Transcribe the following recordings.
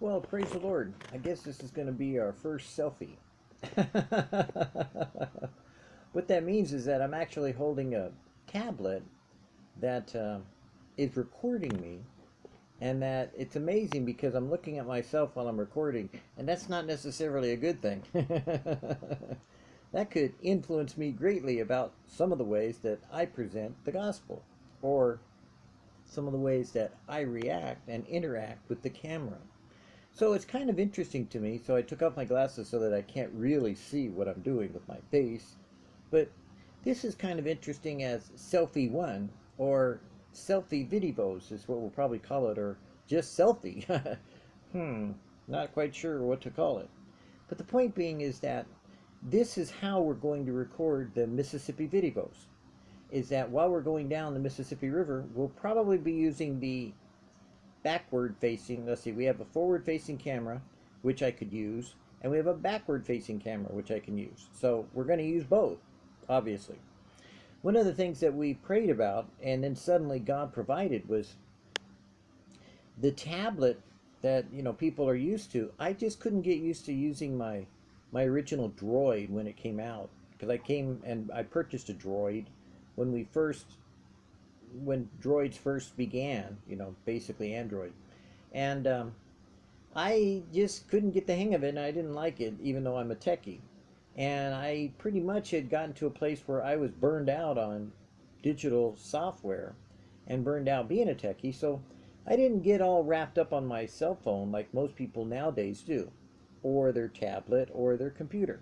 Well, praise the Lord. I guess this is going to be our first selfie. what that means is that I'm actually holding a tablet that uh, is recording me and that it's amazing because I'm looking at myself while I'm recording and that's not necessarily a good thing. that could influence me greatly about some of the ways that I present the gospel or some of the ways that I react and interact with the camera. So it's kind of interesting to me. So I took off my glasses so that I can't really see what I'm doing with my face. But this is kind of interesting as selfie one or selfie videos is what we'll probably call it or just selfie. hmm, not quite sure what to call it. But the point being is that this is how we're going to record the Mississippi videos. Is that while we're going down the Mississippi River, we'll probably be using the backward facing, let's see, we have a forward facing camera, which I could use, and we have a backward facing camera, which I can use. So we're going to use both, obviously. One of the things that we prayed about, and then suddenly God provided, was the tablet that you know people are used to. I just couldn't get used to using my my original droid when it came out because I came and I purchased a droid when we first when droids first began, you know, basically Android. And um, I just couldn't get the hang of it and I didn't like it, even though I'm a techie. And I pretty much had gotten to a place where I was burned out on digital software and burned out being a techie. So I didn't get all wrapped up on my cell phone like most people nowadays do, or their tablet or their computer.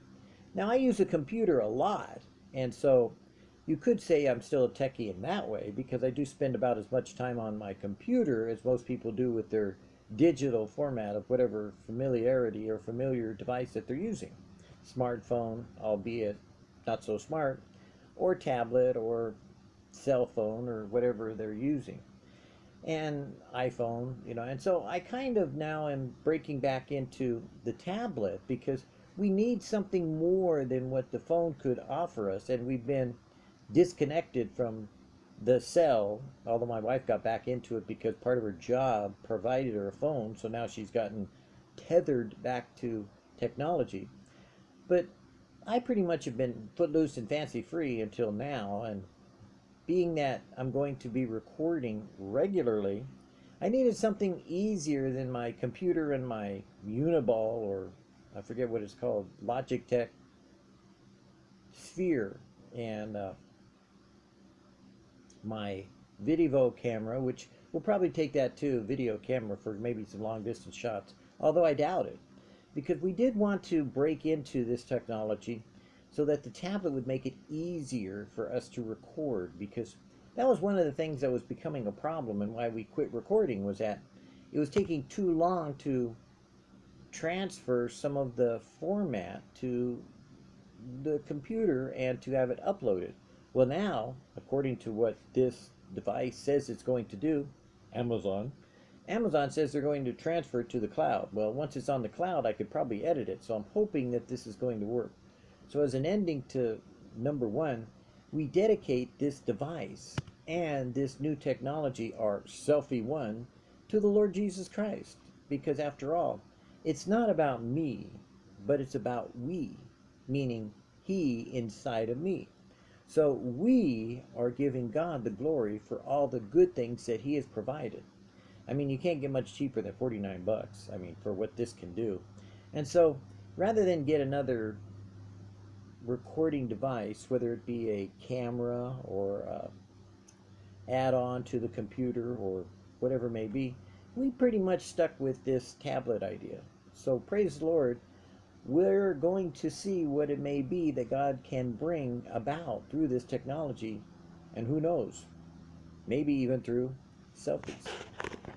Now I use a computer a lot, and so you could say I'm still a techie in that way because I do spend about as much time on my computer as most people do with their digital format of whatever familiarity or familiar device that they're using. Smartphone, albeit not so smart, or tablet or cell phone or whatever they're using. And iPhone, you know, and so I kind of now am breaking back into the tablet because we need something more than what the phone could offer us. And we've been disconnected from the cell, although my wife got back into it because part of her job provided her a phone, so now she's gotten tethered back to technology. But I pretty much have been footloose and fancy free until now, and being that I'm going to be recording regularly, I needed something easier than my computer and my Uniball, or I forget what it's called, Logitech Sphere. And uh, my Vidivo camera, which we'll probably take that too, video camera for maybe some long distance shots, although I doubt it. Because we did want to break into this technology so that the tablet would make it easier for us to record because that was one of the things that was becoming a problem and why we quit recording was that it was taking too long to transfer some of the format to the computer and to have it uploaded. Well, now, according to what this device says it's going to do, Amazon, Amazon says they're going to transfer it to the cloud. Well, once it's on the cloud, I could probably edit it. So I'm hoping that this is going to work. So as an ending to number one, we dedicate this device and this new technology, our Selfie One, to the Lord Jesus Christ. Because after all, it's not about me, but it's about we, meaning He inside of me. So we are giving God the glory for all the good things that he has provided. I mean, you can't get much cheaper than 49 bucks. I mean, for what this can do. And so rather than get another recording device, whether it be a camera or a add-on to the computer or whatever may be, we pretty much stuck with this tablet idea. So praise the Lord we're going to see what it may be that God can bring about through this technology. And who knows, maybe even through selfies.